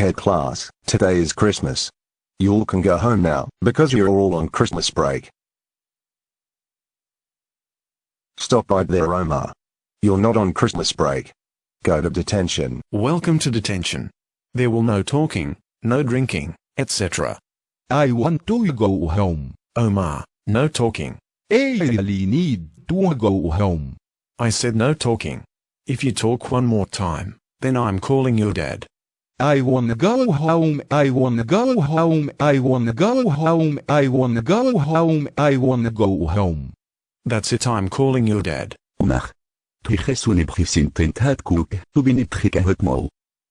Okay class, today is Christmas. You all can go home now, because you're all on Christmas break. Stop right there Omar. You're not on Christmas break. Go to detention. Welcome to detention. There will no talking, no drinking, etc. I want to go home. Omar, no talking. I really need to go home. I said no talking. If you talk one more time, then I'm calling your dad. I wanna go home, I wanna go home, I wanna go home, I wanna go home, I wanna go home. That's it I'm calling your dad. Omar. Teruggezoen heb gezien tent het koek, hoe ben ik gekke het mal.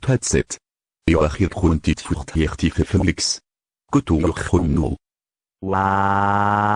Patset. Joachim Grundit furcht hier tiefe Felix. Gutu Jochum nu. Wow.